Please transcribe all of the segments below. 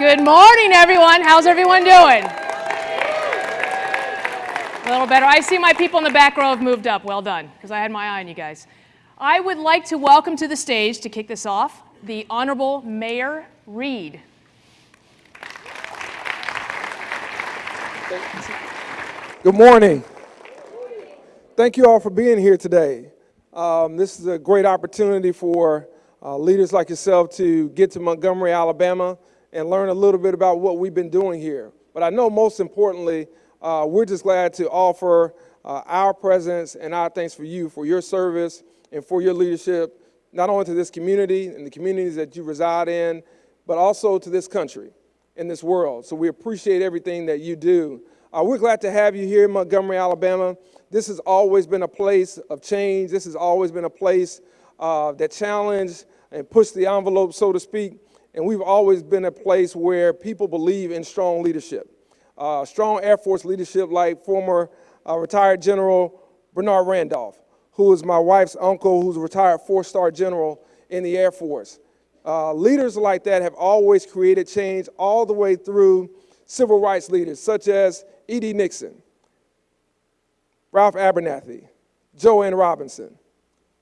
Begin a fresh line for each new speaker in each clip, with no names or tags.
Good morning, everyone. How's everyone doing? A little better. I see my people in the back row have moved up. Well done, because I had my eye on you guys. I would like to welcome to the stage to kick this off the Honorable Mayor Reed.
Good morning. Thank you all for being here today. Um, this is a great opportunity for uh, leaders like yourself to get to Montgomery, Alabama, and learn a little bit about what we've been doing here. But I know most importantly, uh, we're just glad to offer uh, our presence and our thanks for you, for your service and for your leadership, not only to this community and the communities that you reside in, but also to this country and this world. So we appreciate everything that you do. Uh, we're glad to have you here in Montgomery, Alabama. This has always been a place of change. This has always been a place uh, that challenged and pushed the envelope, so to speak. And we've always been a place where people believe in strong leadership. Uh, strong Air Force leadership like former uh, retired General Bernard Randolph, who is my wife's uncle, who's a retired four-star general in the Air Force. Uh, leaders like that have always created change all the way through civil rights leaders, such as E.D. Nixon, Ralph Abernathy, Jo Ann Robinson.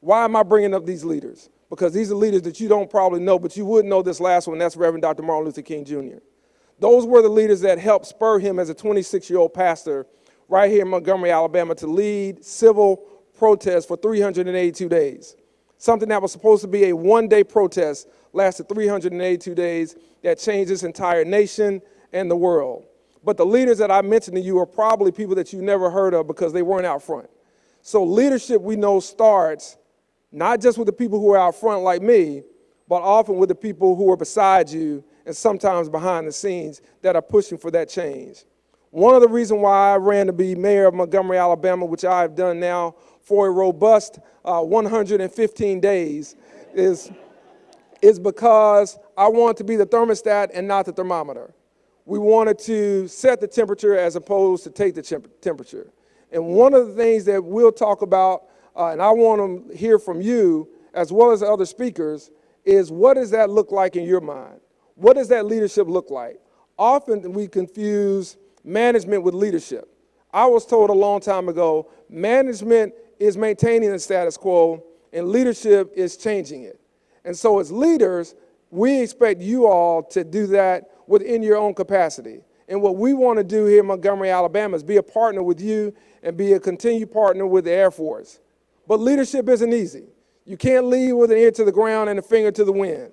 Why am I bringing up these leaders? Because these are leaders that you don't probably know, but you would know this last one. That's Reverend Dr. Martin Luther King Jr. Those were the leaders that helped spur him as a 26-year-old pastor right here in Montgomery, Alabama, to lead civil protests for 382 days. Something that was supposed to be a one-day protest lasted 382 days that changed this entire nation and the world. But the leaders that I mentioned to you are probably people that you never heard of because they weren't out front. So leadership we know starts not just with the people who are out front like me, but often with the people who are beside you and sometimes behind the scenes that are pushing for that change. One of the reasons why I ran to be mayor of Montgomery, Alabama, which I've done now for a robust uh, 115 days, is, is because I want to be the thermostat and not the thermometer. We wanted to set the temperature as opposed to take the temperature. And one of the things that we'll talk about, uh, and I want to hear from you, as well as other speakers, is what does that look like in your mind? What does that leadership look like? Often we confuse management with leadership. I was told a long time ago, management is maintaining the status quo and leadership is changing it. And so as leaders, we expect you all to do that within your own capacity. And what we want to do here in Montgomery, Alabama is be a partner with you and be a continued partner with the Air Force. But leadership isn't easy. You can't lead with an ear to the ground and a finger to the wind.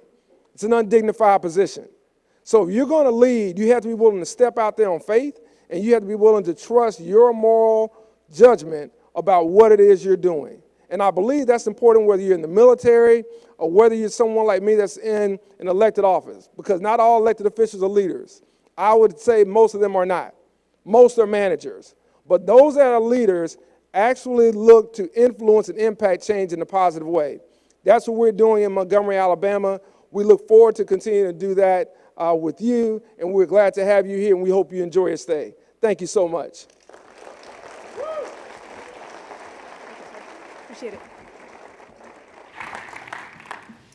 It's an undignified position. So if you're going to lead, you have to be willing to step out there on faith and you have to be willing to trust your moral judgment about what it is you're doing. And I believe that's important whether you're in the military or whether you're someone like me that's in an elected office, because not all elected officials are leaders. I would say most of them are not. Most are managers. But those that are leaders actually look to influence and impact change in a positive way. That's what we're doing in Montgomery, Alabama. We look forward to continuing to do that uh, with you, and we're glad to have you here, and we hope you enjoy your stay. Thank you so much.
Appreciate it.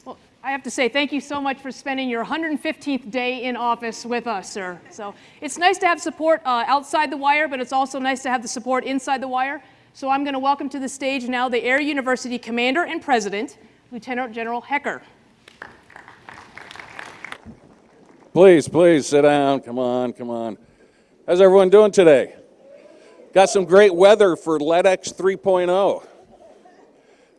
Well, I have to say thank you so much for spending your 115th day in office with us, sir. So it's nice to have support uh, outside the wire, but it's also nice to have the support inside the wire. So I'm going to welcome to the stage now the Air University Commander and President, Lieutenant General Hecker.
Please, please sit down. Come on, come on. How's everyone doing today? Got some great weather for LEDX 3.0.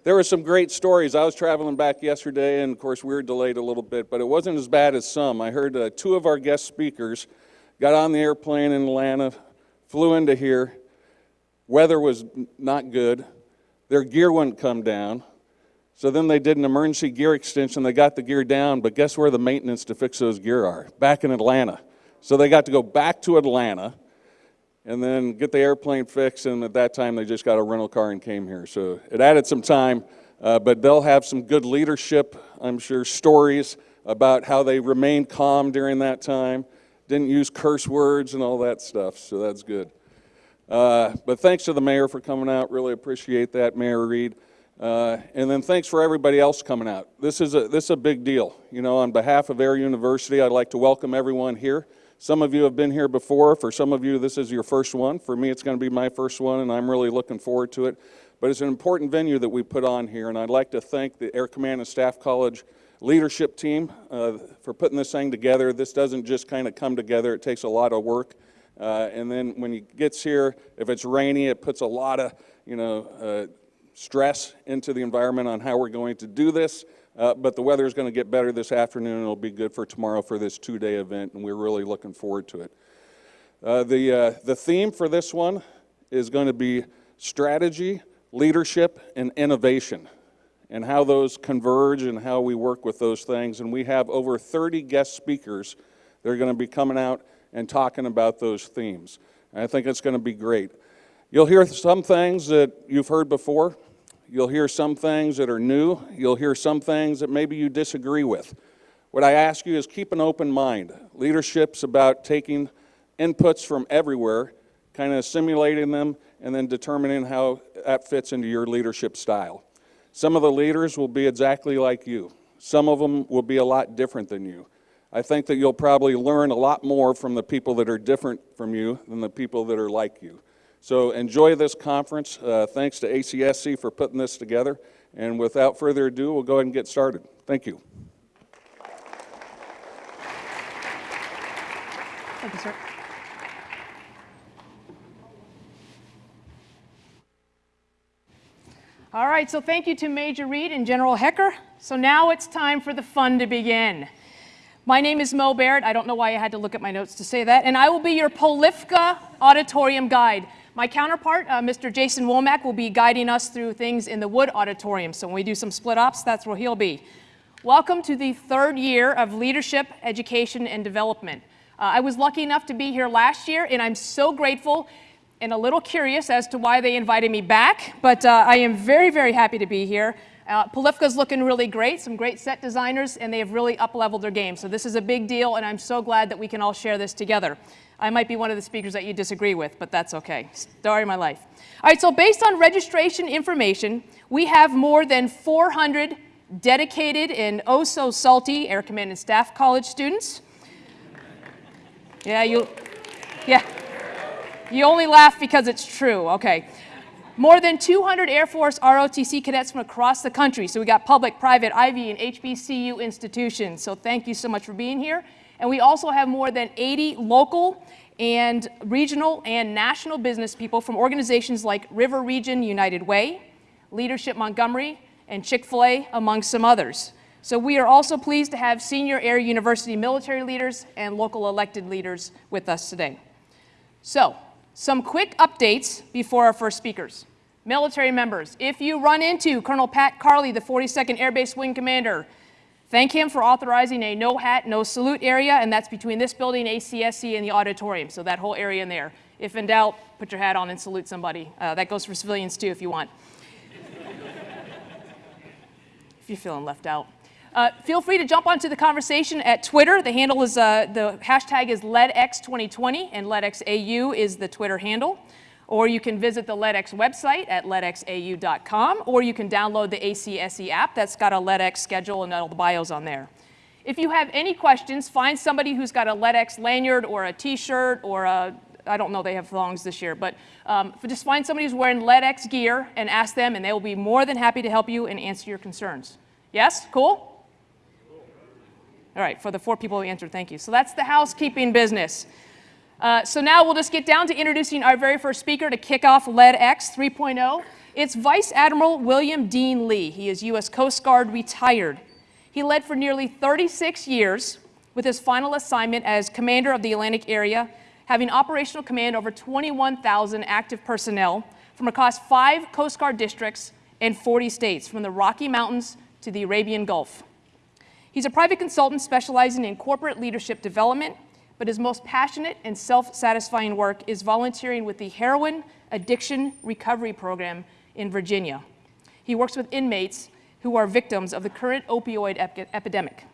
There were some great stories. I was traveling back yesterday, and of course, we were delayed a little bit, but it wasn't as bad as some. I heard uh, two of our guest speakers got on the airplane in Atlanta, flew into here. Weather was not good. Their gear wouldn't come down. So then they did an emergency gear extension. They got the gear down, but guess where the maintenance to fix those gear are? Back in Atlanta. So they got to go back to Atlanta and then get the airplane fixed. And at that time, they just got a rental car and came here. So it added some time, uh, but they'll have some good leadership, I'm sure, stories about how they remained calm during that time, didn't use curse words and all that stuff. So that's good. Uh, but thanks to the mayor for coming out. Really appreciate that, Mayor Reed. Uh, and then thanks for everybody else coming out. This is a this is a big deal. You know, on behalf of Air University, I'd like to welcome everyone here. Some of you have been here before. For some of you, this is your first one. For me, it's going to be my first one, and I'm really looking forward to it. But it's an important venue that we put on here, and I'd like to thank the Air Command and Staff College leadership team uh, for putting this thing together. This doesn't just kind of come together. It takes a lot of work. Uh, and then when he gets here, if it's rainy, it puts a lot of, you know, uh, stress into the environment on how we're going to do this. Uh, but the weather is going to get better this afternoon, it'll be good for tomorrow for this two-day event, and we're really looking forward to it. Uh, the, uh, the theme for this one is going to be strategy, leadership, and innovation, and how those converge and how we work with those things. And we have over 30 guest speakers that are going to be coming out and talking about those themes. And I think it's going to be great. You'll hear some things that you've heard before. You'll hear some things that are new. You'll hear some things that maybe you disagree with. What I ask you is keep an open mind. Leadership's about taking inputs from everywhere, kind of simulating them, and then determining how that fits into your leadership style. Some of the leaders will be exactly like you. Some of them will be a lot different than you. I think that you'll probably learn a lot more from the people that are different from you than the people that are like you. So enjoy this conference. Uh, thanks to ACSC for putting this together. And without further ado, we'll go ahead and get started. Thank you.
Thank you, sir. All right, so thank you to Major Reed and General Hecker. So now it's time for the fun to begin. My name is Mo Barrett. I don't know why I had to look at my notes to say that. And I will be your Polifka Auditorium guide. My counterpart, uh, Mr. Jason Womack, will be guiding us through things in the Wood Auditorium. So when we do some split ops, that's where he'll be. Welcome to the third year of Leadership, Education, and Development. Uh, I was lucky enough to be here last year, and I'm so grateful and a little curious as to why they invited me back, but uh, I am very, very happy to be here. Uh, Polifka's looking really great, some great set designers, and they have really up-leveled their game. So this is a big deal, and I'm so glad that we can all share this together. I might be one of the speakers that you disagree with, but that's okay. Story of my life. All right, so based on registration information, we have more than 400 dedicated and oh so salty Air Command and Staff College students. Yeah, you, yeah. You only laugh because it's true, okay. More than 200 Air Force ROTC cadets from across the country. So we got public, private, Ivy, and HBCU institutions. So thank you so much for being here. And we also have more than 80 local and regional and national business people from organizations like River Region United Way, Leadership Montgomery, and Chick-fil-A, among some others. So we are also pleased to have senior Air University military leaders and local elected leaders with us today. So, some quick updates before our first speakers. Military members, if you run into Colonel Pat Carley, the 42nd Air Base Wing Commander, thank him for authorizing a no hat, no salute area, and that's between this building, ACSC, and the auditorium, so that whole area in there. If in doubt, put your hat on and salute somebody. Uh, that goes for civilians too, if you want. if you're feeling left out. Uh, feel free to jump onto the conversation at Twitter. The handle is, uh, the hashtag is LEDX2020, and LEDXAU is the Twitter handle. Or you can visit the LEDX website at ledxau.com, or you can download the ACSC app that's got a LEDX schedule and all the bios on there. If you have any questions, find somebody who's got a LEDX lanyard or a t-shirt or a, I don't know, they have thongs this year, but um, just find somebody who's wearing LEDX gear and ask them, and they will be more than happy to help you and answer your concerns. Yes? Cool? All right, for the four people who answered, thank you. So that's the housekeeping business. Uh, so now we'll just get down to introducing our very first speaker to kick off LEDX 3.0. It's Vice Admiral William Dean Lee. He is U.S. Coast Guard retired. He led for nearly 36 years with his final assignment as commander of the Atlantic area, having operational command over 21,000 active personnel from across five Coast Guard districts and 40 states, from the Rocky Mountains to the Arabian Gulf. He's a private consultant specializing in corporate leadership development, but his most passionate and self-satisfying work is volunteering with the Heroin Addiction Recovery Program in Virginia. He works with inmates who are victims of the current opioid ep epidemic.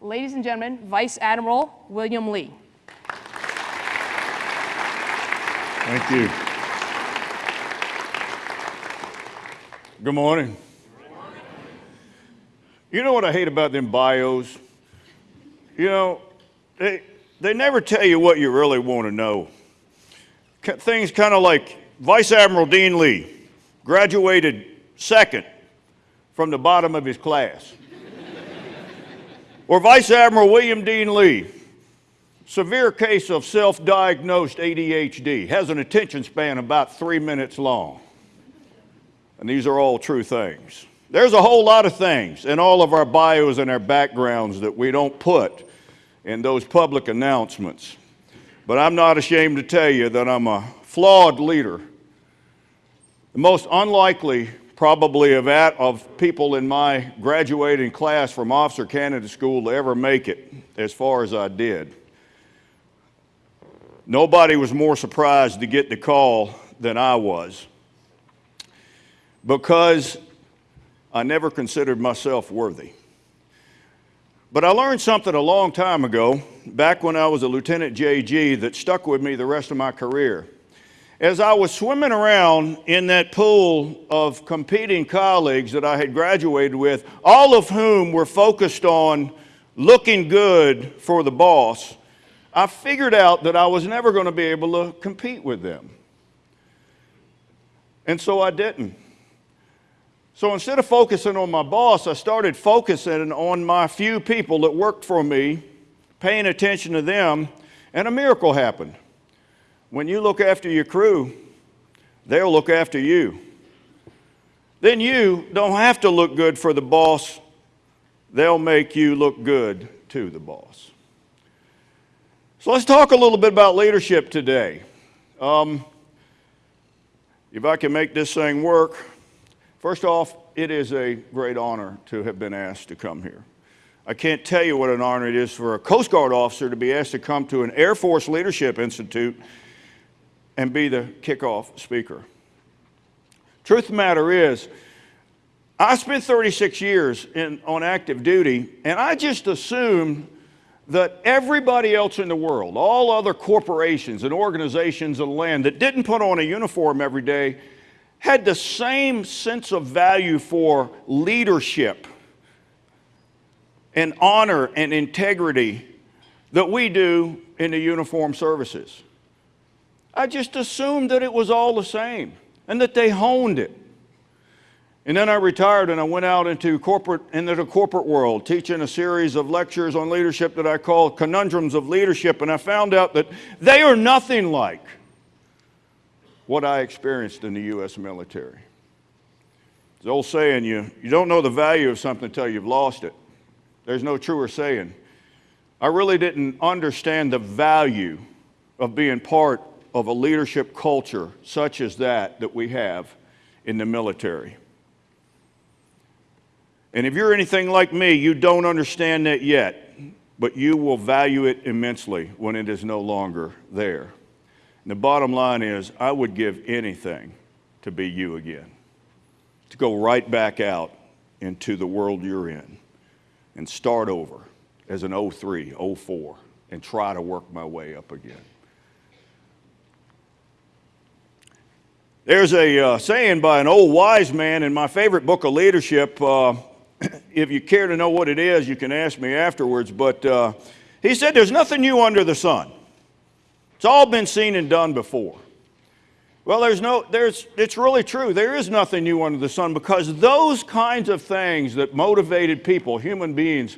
Ladies and gentlemen, Vice Admiral William Lee.
Thank you. Good morning. You know what I hate about them bios? You know, they, they never tell you what you really want to know. Things kind of like Vice Admiral Dean Lee graduated second from the bottom of his class. or Vice Admiral William Dean Lee, severe case of self diagnosed ADHD, has an attention span about three minutes long. And these are all true things. There's a whole lot of things in all of our bios and our backgrounds that we don't put in those public announcements. But I'm not ashamed to tell you that I'm a flawed leader. The most unlikely, probably, of, at, of people in my graduating class from Officer Candidate School to ever make it as far as I did. Nobody was more surprised to get the call than I was because I never considered myself worthy. But I learned something a long time ago, back when I was a Lieutenant JG, that stuck with me the rest of my career. As I was swimming around in that pool of competing colleagues that I had graduated with, all of whom were focused on looking good for the boss, I figured out that I was never going to be able to compete with them. And so I didn't. So instead of focusing on my boss, I started focusing on my few people that worked for me, paying attention to them, and a miracle happened. When you look after your crew, they'll look after you. Then you don't have to look good for the boss, they'll make you look good to the boss. So let's talk a little bit about leadership today. Um, if I can make this thing work, first off, it is a great honor to have been asked to come here. I can't tell you what an honor it is for a Coast Guard officer to be asked to come to an Air Force Leadership Institute and be the kickoff speaker. Truth of the matter is, I spent 36 years in, on active duty, and I just assumed that everybody else in the world, all other corporations and organizations and land that didn't put on a uniform every day, had the same sense of value for leadership and honor and integrity that we do in the uniform services. I just assumed that it was all the same and that they honed it. And then I retired and I went out into corporate into the corporate world, teaching a series of lectures on leadership that I call conundrums of leadership. And I found out that they are nothing like what I experienced in the U.S. military. The old saying, you, you don't know the value of something until you've lost it. There's no truer saying. I really didn't understand the value of being part of a leadership culture such as that that we have in the military. And if you're anything like me, you don't understand that yet, but you will value it immensely when it is no longer there. And the bottom line is, I would give anything to be you again, to go right back out into the world you're in and start over as an 03, 04, and try to work my way up again. There's a uh, saying by an old wise man in my favorite book of leadership. Uh, if you care to know what it is, you can ask me afterwards. But uh, he said, There's nothing new under the sun. It's all been seen and done before. Well, there's no, there's, it's really true. There is nothing new under the sun because those kinds of things that motivated people, human beings,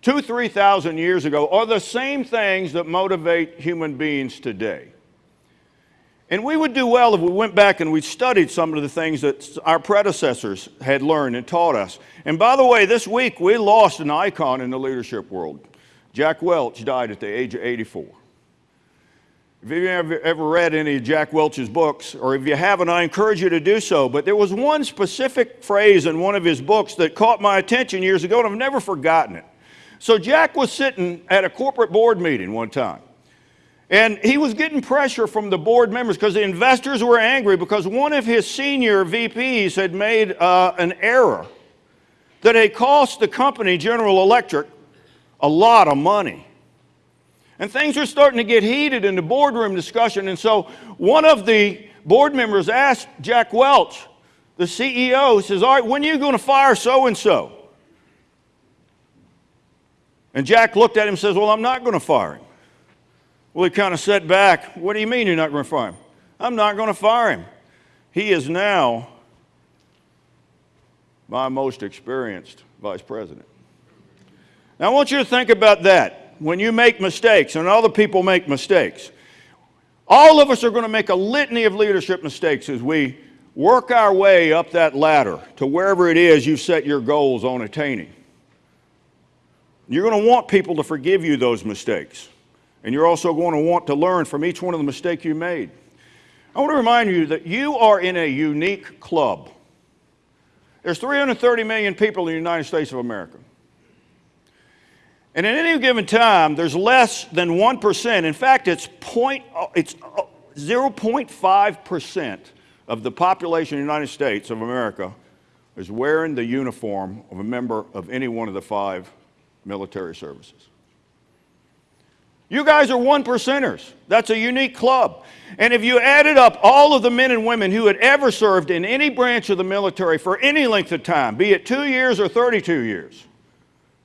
two, 3,000 years ago, are the same things that motivate human beings today. And we would do well if we went back and we studied some of the things that our predecessors had learned and taught us. And by the way, this week we lost an icon in the leadership world. Jack Welch died at the age of 84. If you've ever, read any of Jack Welch's books, or if you haven't, I encourage you to do so. But there was one specific phrase in one of his books that caught my attention years ago, and I've never forgotten it. So Jack was sitting at a corporate board meeting one time. And he was getting pressure from the board members because the investors were angry because one of his senior VPs had made uh, an error that had cost the company, General Electric, a lot of money. And things were starting to get heated in the boardroom discussion. And so one of the board members asked Jack Welch, the CEO, says, All right, when are you going to fire so and so? And Jack looked at him and says, Well, I'm not going to fire him. Well, he kind of sat back. What do you mean you're not going to fire him? I'm not going to fire him. He is now my most experienced vice president. Now, I want you to think about that. When you make mistakes, and other people make mistakes, all of us are going to make a litany of leadership mistakes as we work our way up that ladder to wherever it is you've set your goals on attaining. You're going to want people to forgive you those mistakes. And you're also going to want to learn from each one of the mistakes you made. I want to remind you that you are in a unique club. There's 330 million people in the United States of America. And at any given time, there's less than 1%. In fact, it's, point, it's uh, 0.5% of the population of the United States of America is wearing the uniform of a member of any one of the five military services. You guys are one percenters. That's a unique club. And if you added up all of the men and women who had ever served in any branch of the military for any length of time, be it two years or 32 years,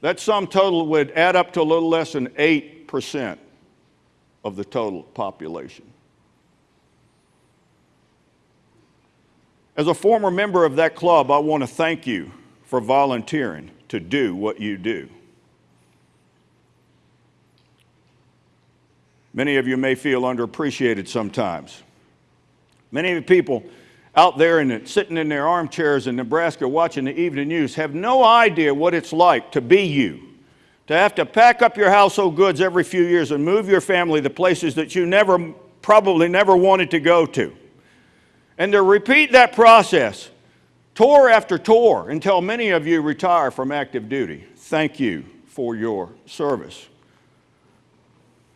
that sum total would add up to a little less than 8% of the total population. As a former member of that club, I want to thank you for volunteering to do what you do. Many of you may feel underappreciated sometimes. Many of the people out there and sitting in their armchairs in Nebraska watching the evening news have no idea what it's like to be you. To have to pack up your household goods every few years and move your family to places that you never, probably never wanted to go to. And to repeat that process tour after tour until many of you retire from active duty. Thank you for your service.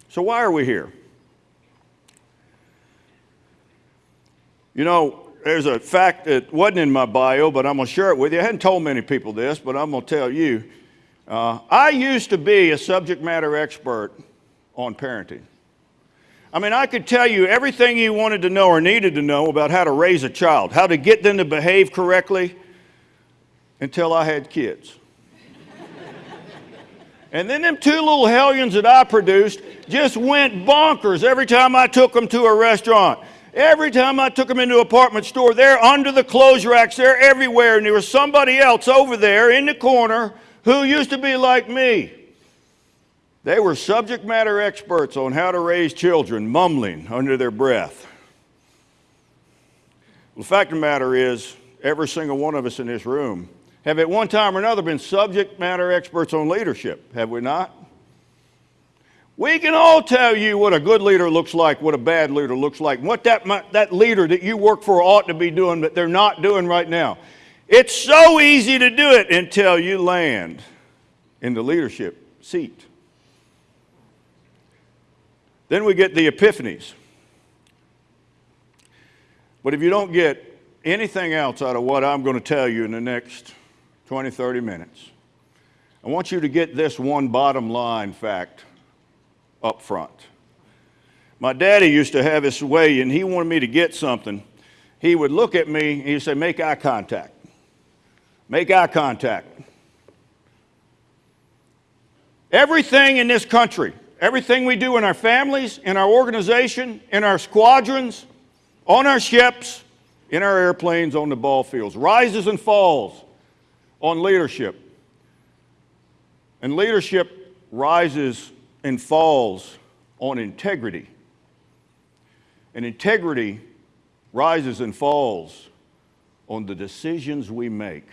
So, why are we here? You know, there's a fact that wasn't in my bio, but I'm going to share it with you. I hadn't told many people this, but I'm going to tell you. Uh, I used to be a subject matter expert on parenting. I mean, I could tell you everything you wanted to know or needed to know about how to raise a child, how to get them to behave correctly until I had kids. and then them two little hellions that I produced just went bonkers every time I took them to a restaurant. Every time I took them into an apartment store, they're under the clothes racks, they're everywhere, and there was somebody else over there in the corner who used to be like me. They were subject matter experts on how to raise children, mumbling under their breath. Well, the fact of the matter is, every single one of us in this room have at one time or another been subject matter experts on leadership, have we not? We can all tell you what a good leader looks like, what a bad leader looks like, what that, that leader that you work for ought to be doing, but they're not doing right now. It's so easy to do it until you land in the leadership seat. Then we get the epiphanies. But if you don't get anything else out of what I'm going to tell you in the next 20, 30 minutes, I want you to get this one bottom line fact up front. My daddy used to have this way, and he wanted me to get something. He would look at me and he'd say, Make eye contact. Make eye contact. Everything in this country, everything we do in our families, in our organization, in our squadrons, on our ships, in our airplanes, on the ball fields, rises and falls on leadership. And leadership rises and falls on integrity. And integrity rises and falls on the decisions we make,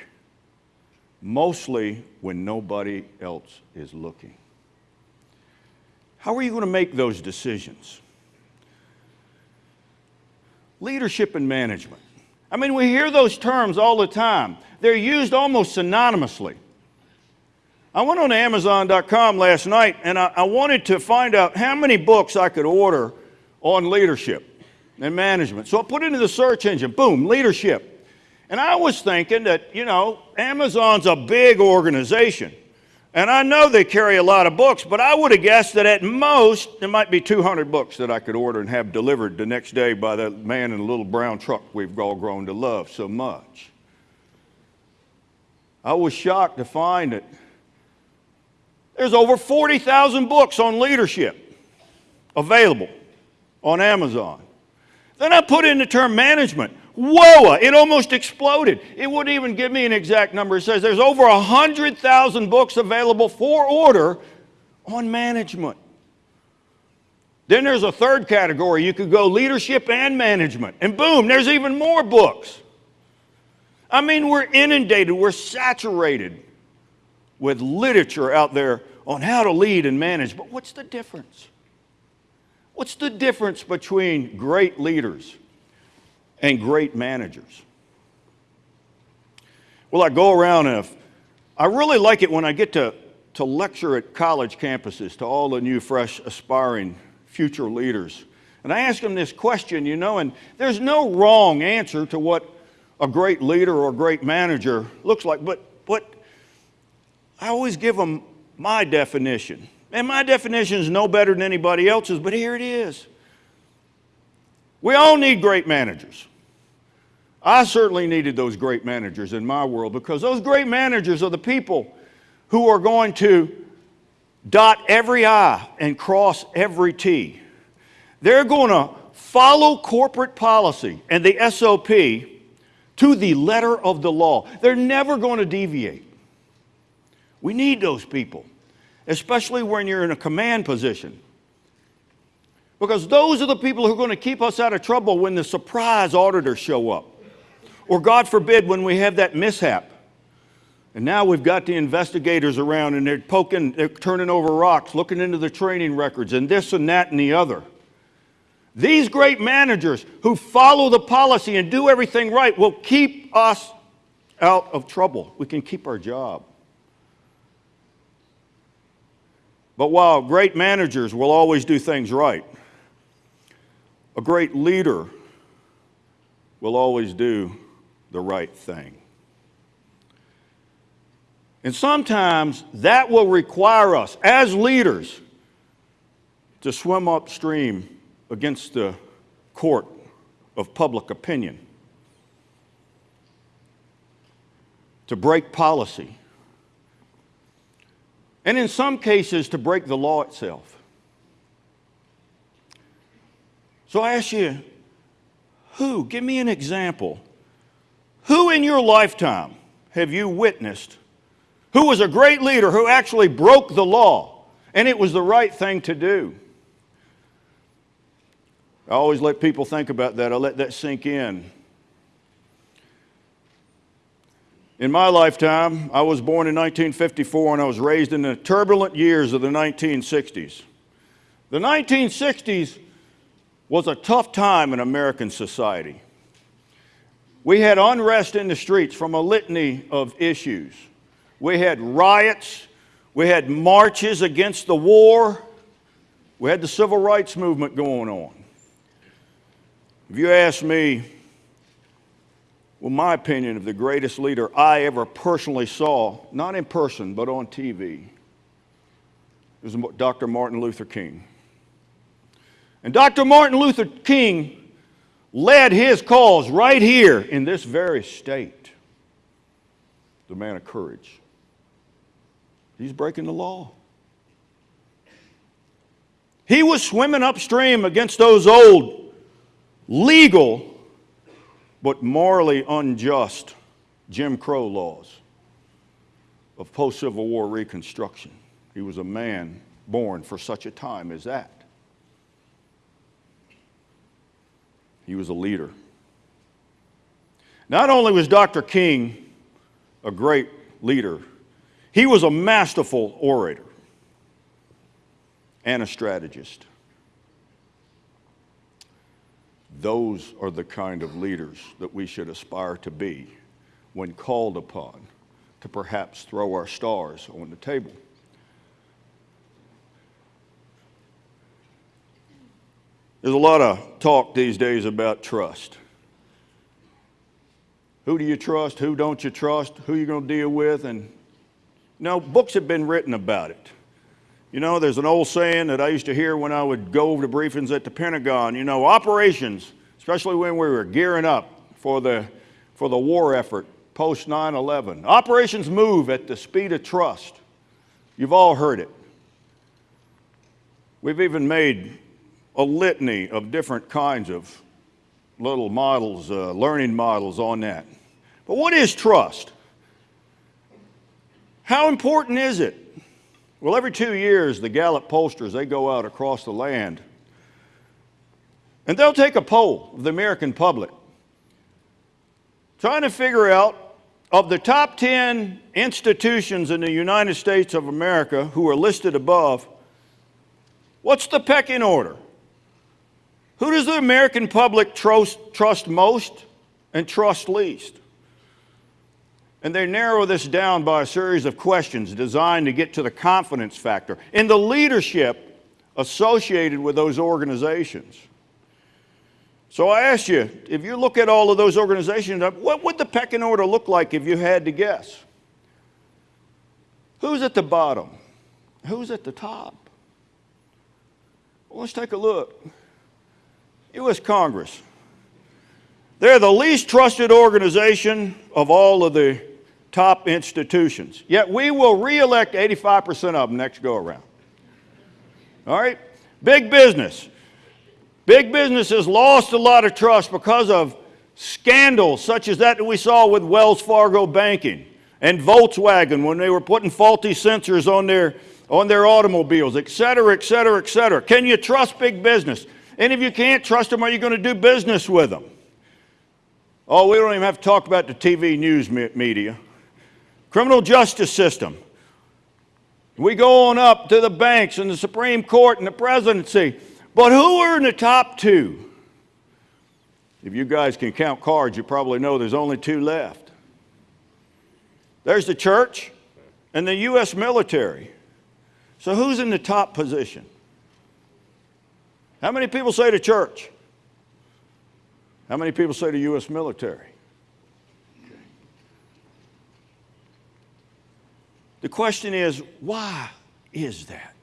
mostly when nobody else is looking. How are you going to make those decisions? Leadership and management. I mean, we hear those terms all the time. They're used almost synonymously. I went on Amazon.com last night and I, I, wanted to find out how many books I could order on leadership and management. So I put into the search engine, boom, leadership. And I was thinking that, you know, Amazon's a big organization. And I know they carry a lot of books, but I would have guessed that at most there might be 200 books that I could order and have delivered the next day by that man in a little brown truck we've all grown to love so much. I was shocked to find that There's over 40,000 books on leadership available on Amazon. Then I put in the term management. Whoa, it almost exploded. It wouldn't even give me an exact number. It says there's over 100,000 books available for order on management. Then there's a third category. You could go leadership and management. And boom, there's even more books. I mean, we're inundated, we're saturated with literature out there on how to lead and manage. But what's the difference? What's the difference between great leaders and great managers? Well, I go around and I really like it when I get to, to lecture at college campuses to all the new, fresh, aspiring future leaders. And I ask them this question, you know, and there's no wrong answer to what a great leader or a great manager looks like, but, but I always give them my definition. And my definition is no better than anybody else's, but here it is. We all need great managers. I certainly needed those great managers in my world because those great managers are the people who are going to dot every I and cross every T. They're going to follow corporate policy and the SOP to the letter of the law. They're never going to deviate. We need those people, especially when you're in a command position. Because those are the people who are going to keep us out of trouble when the surprise auditors show up. Or, God forbid, when we have that mishap. And now we've got the investigators around and they're poking, they're turning over rocks, looking into the training records, and this and that and the other. These great managers who follow the policy and do everything right will keep us out of trouble. We can keep our job. But while great managers will always do things right, a great leader will always do the right thing. And sometimes that will require us as leaders to swim upstream against the court of public opinion, to break policy, and in some cases to break the law itself. So I ask you, who? Give me an example. Who in your lifetime have you witnessed who was a great leader who actually broke the law and it was the right thing to do? I always let people think about that. I let that sink in. In my lifetime, I was born in 1954 and I was raised in the turbulent years of the 1960s. The 1960s was a tough time in American society. We had unrest in the streets from a litany of issues. We had riots, we had marches against the war, we had the civil rights movement going on. If you ask me, well, my opinion of the greatest leader I ever personally saw, not in person, but on TV, was Dr. Martin Luther King. And Dr. Martin Luther King led his cause right here in this very state. The man of courage. He's breaking the law. He was swimming upstream against those old, legal, but morally unjust Jim Crow laws of post Civil War Reconstruction. He was a man born for such a time as that. He was a leader. Not only was Dr. King a great leader, he was a masterful orator and a strategist. Those are the kind of leaders that we should aspire to be when called upon to perhaps throw our stars on the table. There's a lot of talk these days about trust. Who do you trust? Who don't you trust? Who you going to deal with? And you know, books have been written about it. You know, there's an old saying that I used to hear when I would go over to briefings at the Pentagon. You know, operations, especially when we were gearing up for the, for the war effort post 9 11, operations move at the speed of trust. You've all heard it. We've even made a litany of different kinds of little models, uh, learning models on that. But what is trust? How important is it? Well, every two years, the Gallup pollsters, they go out across the land and they'll take a poll of the American public trying to figure out of the top 10 institutions in the United States of America who are listed above, what's the pecking order? Who does the American public trust, trust most and trust least? And they narrow this down by a series of questions designed to get to the confidence factor in the leadership associated with those organizations. So I ask you, if you look at all of those organizations, what would the pecking order look like if you had to guess? Who's at the bottom? Who's at the top? Well, let's take a look. U.S. Congress. They're the least trusted organization of all of the top institutions. Yet we will reelect 85% of them next go around. All right? Big business. Big business has lost a lot of trust because of scandals such as that that we saw with Wells Fargo banking and Volkswagen when they were putting faulty sensors on their, on their automobiles, et cetera, et cetera, et cetera. Can you trust big business? And if you can't trust them, are you going to do business with them? Oh, we don't even have to talk about the TV news media. Criminal justice system. We go on up to the banks and the Supreme Court and the presidency. But who are in the top two? If you guys can count cards, you probably know there's only two left. There's the church and the U.S. military. So who's in the top position? How many people say the church? How many people say the U.S. military? The question is, why is that?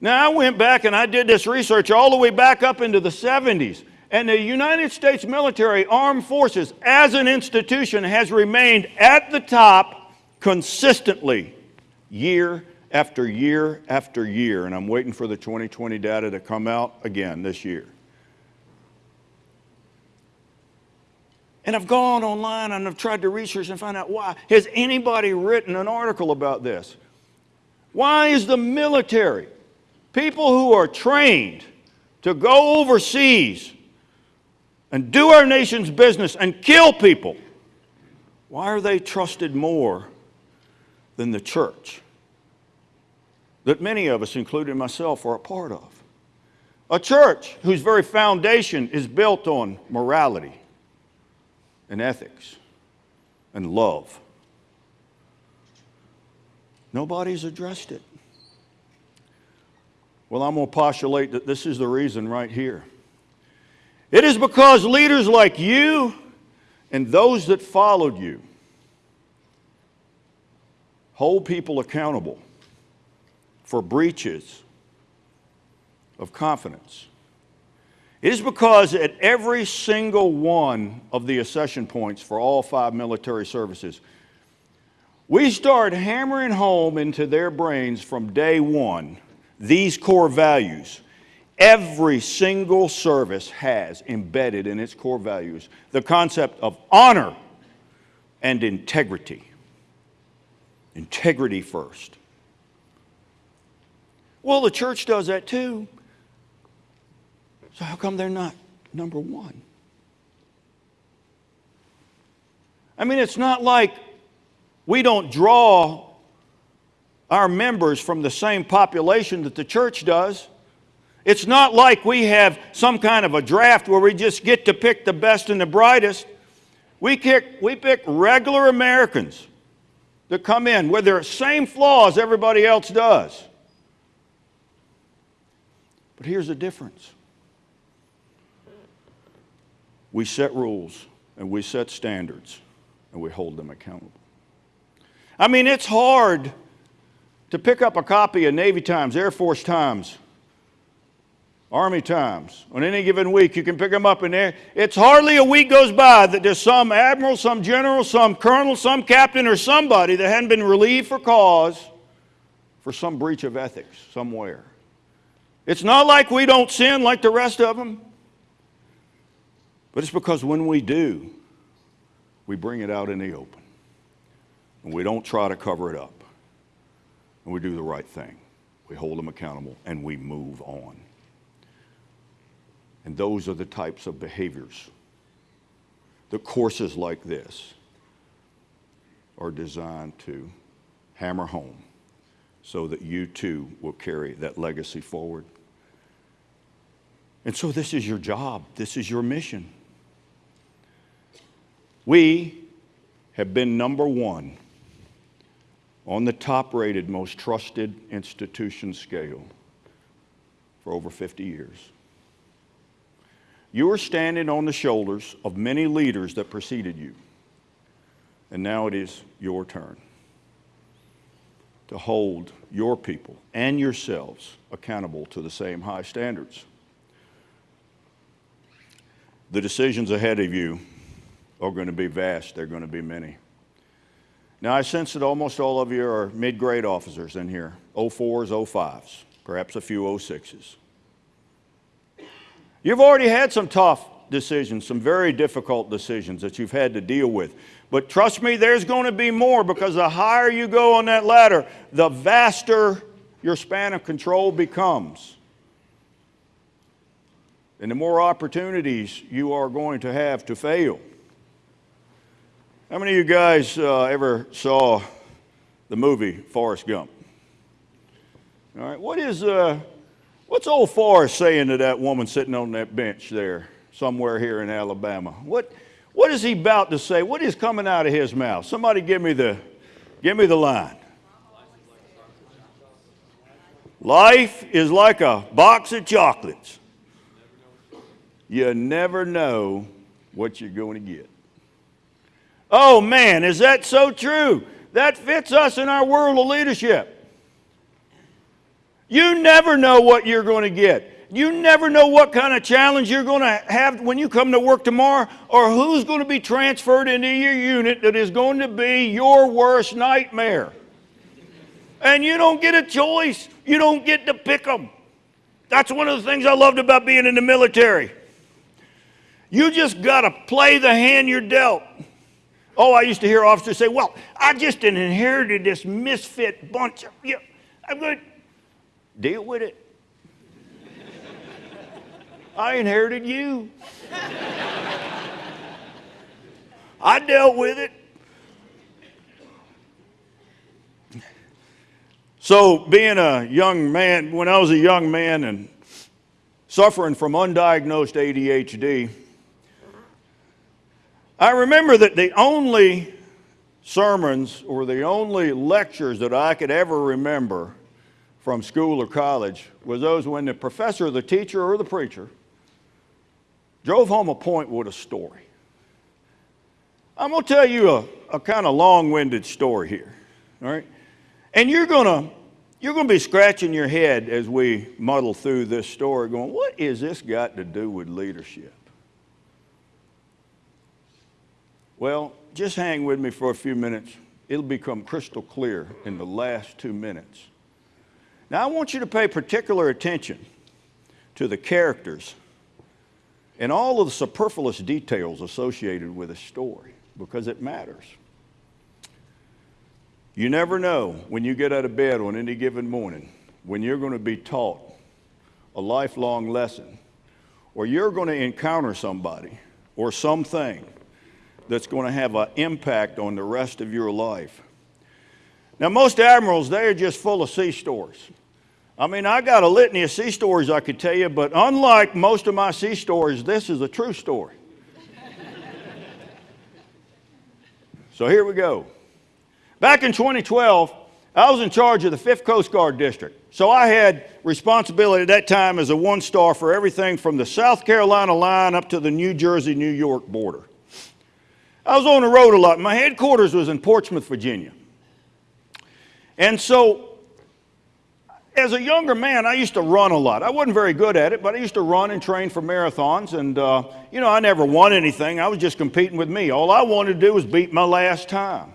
Now, I went back and I did this research all the way back up into the 70s. And the United States military, armed forces, as an institution, has remained at the top consistently year after year after year. And I'm waiting for the 2020 data to come out again this year. And I've gone online and I've tried to research and find out why. Has anybody written an article about this? Why is the military, people who are trained to go overseas and do our nation's business and kill people, why are they trusted more than the church that many of us, including myself, are a part of? A church whose very foundation is built on morality and ethics and love. Nobody's addressed it. Well, I'm going to postulate that this is the reason right here. It is because leaders like you and those that followed you hold people accountable for breaches of confidence it is because at every single one of the accession points for all five military services, we start hammering home into their brains from day one these core values. Every single service has embedded in its core values the concept of honor and integrity. Integrity first. Well, the church does that too. So, how come they're not number one? I mean, it's not like we don't draw our members from the same population that the church does. It's not like we have some kind of a draft where we just get to pick the best and the brightest. We pick, we pick regular Americans that come in with their same flaws everybody else does. But here's the difference we set rules and we set standards and we hold them accountable. I mean, it's hard to pick up a copy of Navy Times, Air Force Times, Army Times. On any given week, you can pick them up in there. It's hardly a week goes by that there's some admiral, some general, some colonel, some captain, or somebody that hadn't been relieved for cause for some breach of ethics somewhere. It's not like we don't sin like the rest of them, but it's because when we do, we bring it out in the open. And we don't try to cover it up. And we do the right thing. We hold them accountable and we move on. And those are the types of behaviors. The courses like this are designed to hammer home so that you too will carry that legacy forward. And so, this is your job, this is your mission. We have been number one on the top rated, most trusted institution scale for over 50 years. You are standing on the shoulders of many leaders that preceded you. And now it is your turn to hold your people and yourselves accountable to the same high standards. The decisions ahead of you are going to be vast, they're going to be many. Now, I sense that almost all of you are mid grade officers in here 04s, 05s, perhaps a few 06s. You've already had some tough decisions, some very difficult decisions that you've had to deal with. But trust me, there's going to be more because the higher you go on that ladder, the vaster your span of control becomes. And the more opportunities you are going to have to fail. How many of you guys uh, ever saw the movie Forrest Gump? All right, what is, uh, what's old Forrest saying to that woman sitting on that bench there somewhere here in Alabama? What, what is he about to say? What is coming out of his mouth? Somebody give me the, give me the line. Life is like a box of chocolates. You never know what you're going to get. Oh man, is that so true? That fits us in our world of leadership. You never know what you're going to get. You never know what kind of challenge you're going to have when you come to work tomorrow or who's going to be transferred into your unit that is going to be your worst nightmare. And you don't get a choice. You don't get to pick them. That's one of the things I loved about being in the military. You just got to play the hand you're dealt. Oh, I used to hear officers say, Well, I just inherited this misfit bunch. Of, yeah, I'm going to deal with it. I inherited you. I dealt with it. So, being a young man, when I was a young man and suffering from undiagnosed ADHD, I remember that the only sermons or the only lectures that I could ever remember from school or college was those when the professor the teacher or the preacher drove home a point with a story. I'm going to tell you a, a kind of long-winded story here, all right? And you're going to you're going to be scratching your head as we muddle through this story going, what is this got to do with leadership? Well, just hang with me for a few minutes. It'll become crystal clear in the last two minutes. Now, I want you to pay particular attention to the characters and all of the superfluous details associated with a story because it matters. You never know when you get out of bed on any given morning when you're going to be taught a lifelong lesson or you're going to encounter somebody or something that's going to have an impact on the rest of your life. Now, most admirals, they're just full of sea stories. I mean, I got a litany of sea stories I could tell you, but unlike most of my sea stories, this is a true story. so here we go. Back in 2012, I was in charge of the 5th Coast Guard District. So I had responsibility at that time as a one star for everything from the South Carolina line up to the New Jersey New York border. I was on the road a lot. My headquarters was in Portsmouth, Virginia. And so as a younger man, I used to run a lot. I wasn't very good at it, but I used to run and train for marathons. And, uh, you know, I never won anything. I was just competing with me. All I wanted to do was beat my last time.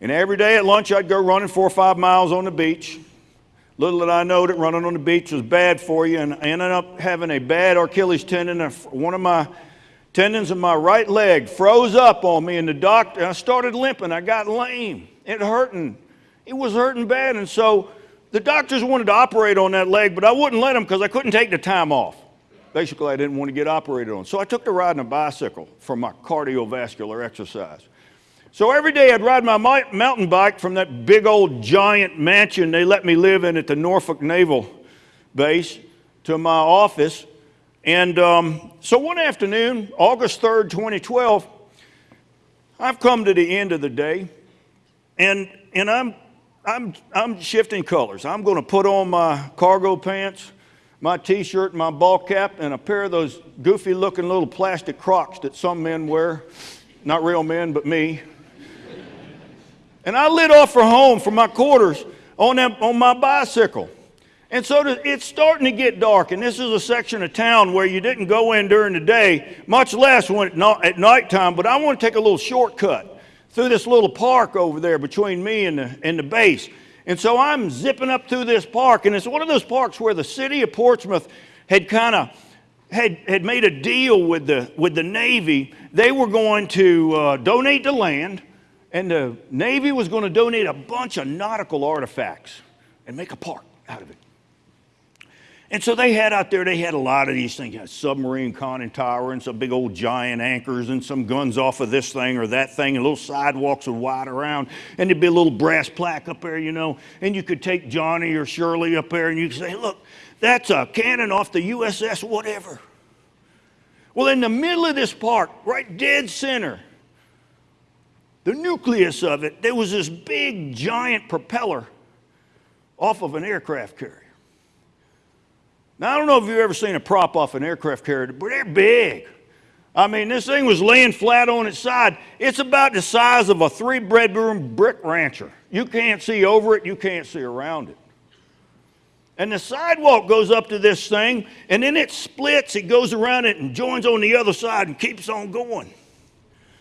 And every day at lunch, I'd go running four or five miles on the beach. Little did I know that running on the beach was bad for you, and I ended up having a bad Achilles tendon. One of my tendons in my right leg froze up on me, and the doctor, I started limping. I got lame. It hurting. It was hurting bad, and so the doctors wanted to operate on that leg, but I wouldn't let them because I couldn't take the time off. Basically, I didn't want to get operated on. So I took to riding a bicycle for my cardiovascular exercise. So every day I'd ride my mountain bike from that big old giant mansion they let me live in at the Norfolk Naval Base to my office. And um, so one afternoon, August 3rd, 2012, I've come to the end of the day, and, and I'm, I'm, I'm shifting colors. I'm going to put on my cargo pants, my t shirt, my ball cap, and a pair of those goofy looking little plastic crocs that some men wear. Not real men, but me. And I lit off for home from my quarters on, that, on my bicycle. And so it's starting to get dark, and this is a section of town where you didn't go in during the day, much less when at, nighttime. But I want to take a little shortcut through this little park over there between me and the, and the base. And so I'm zipping up through this park, and it's one of those parks where the city of Portsmouth had kind of had, had made a deal with the, with the Navy. They were going to uh, donate the land, and the Navy was going to donate a bunch of nautical artifacts and make a park out of it. And so they had out there, they had a lot of these things, submarine conning tower and some big old giant anchors and some guns off of this thing or that thing and little sidewalks would wide around. And there'd be a little brass plaque up there, you know, and you could take Johnny or Shirley up there and you could say, look, that's a cannon off the USS whatever. Well, in the middle of this park, right dead center, the nucleus of it, there was this big giant propeller off of an aircraft carrier. Now, I don't know if you've ever seen a prop off an aircraft carrier, but they're big. I mean, this thing was laying flat on its side. It's about the size of a three bedroom brick rancher. You can't see over it, you can't see around it. And the sidewalk goes up to this thing, and then it splits, it goes around it and joins on the other side and keeps on going.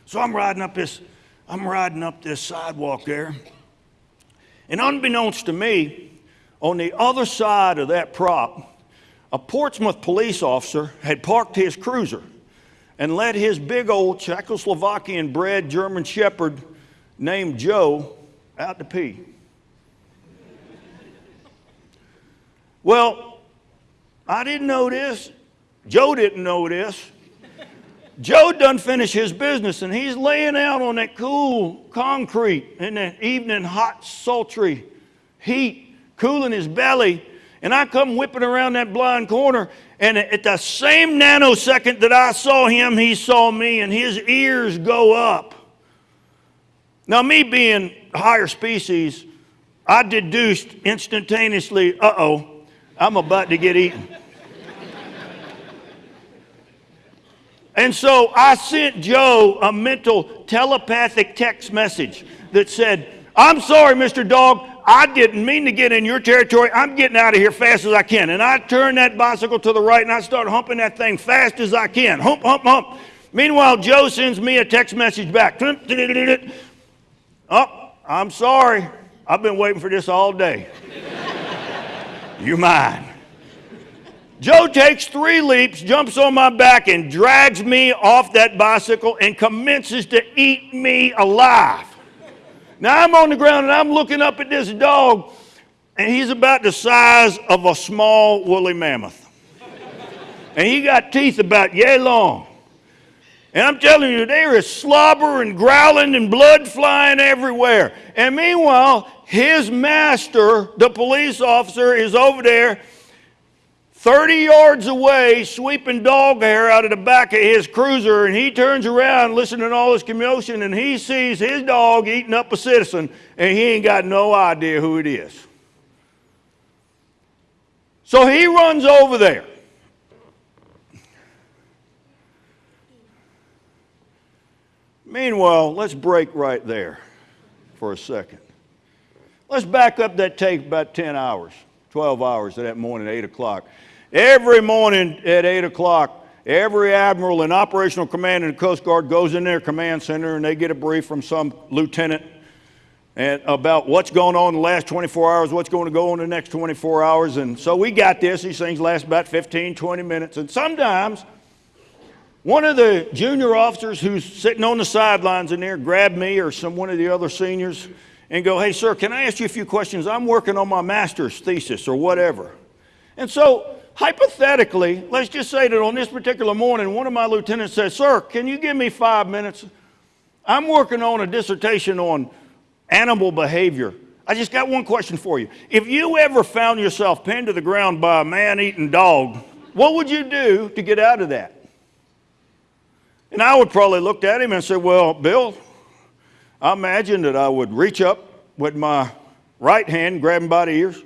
So I'm riding up this, I'm riding up this sidewalk there. And unbeknownst to me, on the other side of that prop, a Portsmouth police officer had parked his cruiser and let his big old Czechoslovakian bred German Shepherd named Joe out to pee. Well, I didn't know this. Joe didn't know this. Joe done finished his business and he's laying out on that cool concrete in that evening hot, sultry heat, cooling his belly. And I come whipping around that blind corner, and at the same nanosecond that I saw him, he saw me, and his ears go up. Now, me being higher species, I deduced instantaneously, uh oh, I'm about to get eaten. And so I sent Joe a mental telepathic text message that said, I'm sorry, Mr. Dog. I didn't mean to get in your territory. I'm getting out of here fast as I can. And I turn that bicycle to the right and I start humping that thing fast as I can. Hump, hump, hump. Meanwhile, Joe sends me a text message back. Oh, I'm sorry. I've been waiting for this all day. you mine. Joe takes three leaps, jumps on my back, and drags me off that bicycle and commences to eat me alive. Now I'm on the ground and I'm looking up at this dog, and he's about the size of a small woolly mammoth. And he got teeth about yay long. And I'm telling you, there is slobber and growling and blood flying everywhere. And meanwhile, his master, the police officer, is over there 30 yards away, sweeping dog hair out of the back of his cruiser, and he turns around listening to all this commotion, and he sees his dog eating up a citizen, and he ain't got no idea who it is. So he runs over there. Meanwhile, let's break right there for a second. Let's back up that tape about 10 hours, 12 hours of that morning at 8 o'clock. Every morning at 8 o'clock, every admiral in operational command in the Coast Guard goes in their command center and they get a brief from some lieutenant and about what's going on in the last 24 hours, what's going to go on in the next 24 hours. And so we got this. These things last about 15, 20 minutes. And sometimes one of the junior officers who's sitting on the sidelines in there grab me or some one of the other seniors and go, hey, sir, can I ask you a few questions? I'm working on my master's thesis or whatever. And so hypothetically, let's just say that on this particular morning, one of my lieutenants says, sir, can you give me five minutes? I'm working on a dissertation on animal behavior. I just got one question for you. If you ever found yourself pinned to the ground by a man eating dog, what would you do to get out of that? And I would probably look at him and say, Well, Bill, I imagine that I would reach up with my right hand, grab him by the ears,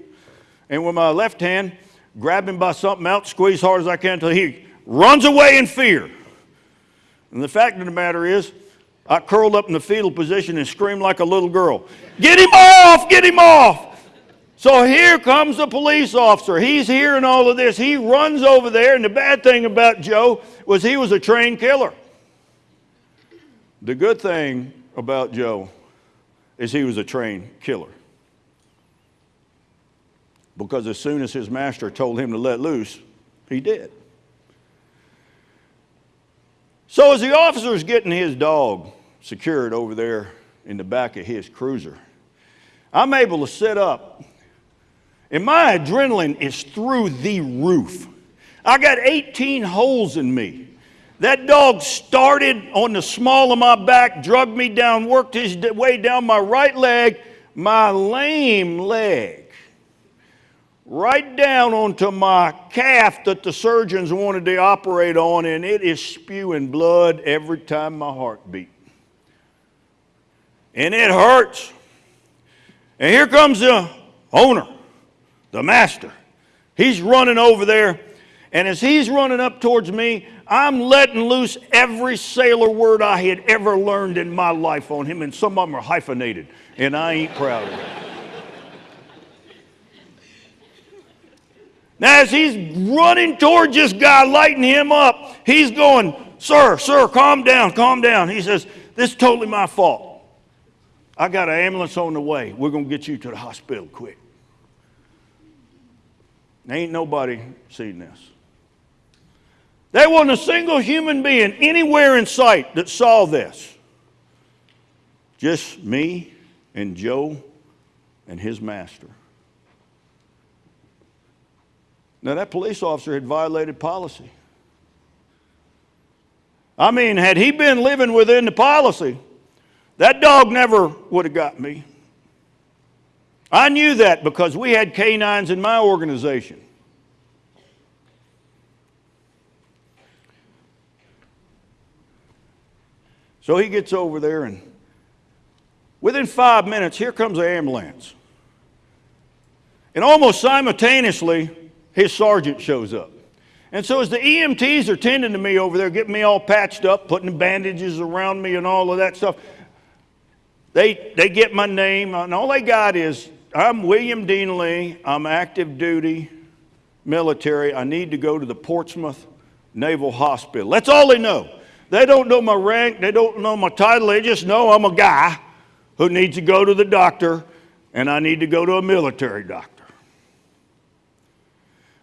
and with my left hand, grab him by something else, squeeze hard as I can until he runs away in fear. And the fact of the matter is, I curled up in the fetal position and screamed like a little girl, Get him off! Get him off! So here comes the police officer. He's hearing all of this. He runs over there, and the bad thing about Joe was he was a trained killer. The good thing about Joe is he was a trained killer. Because as soon as his master told him to let loose, he did. So as the officer's getting his dog secured over there in the back of his cruiser, I'm able to sit up, and my adrenaline is through the roof. I got 18 holes in me. That dog started on the small of my back, drugged me down, worked his way down my right leg, my lame leg, right down onto my calf that the surgeons wanted to operate on, and it is spewing blood every time my heart beat. And it hurts. And here comes the owner, the master. He's running over there, and as he's running up towards me, I'm letting loose every sailor word I had ever learned in my life on him, and some of them are hyphenated, and I ain't proud of it. Now, as he's running towards this guy, lighting him up, he's going, Sir, sir, calm down, calm down. He says, This is totally my fault. I got an ambulance on the way. We're going to get you to the hospital quick. Ain't nobody seen this. There wasn't a single human being anywhere in sight that saw this. Just me and Joe and his master. Now, that police officer had violated policy. I mean, had he been living within the policy, that dog never would have got me. I knew that because we had canines in my organization. So he gets over there, and within five minutes, here comes the ambulance. And almost simultaneously, his sergeant shows up. And so, as the EMTs are tending to me over there, getting me all patched up, putting bandages around me and all of that stuff, they, they get my name, and all they got is I'm William Dean Lee, I'm active duty military, I need to go to the Portsmouth Naval Hospital. That's all they know. They don't know my rank, they don't know my title, they just know I'm a guy who needs to go to the doctor, and I need to go to a military doctor.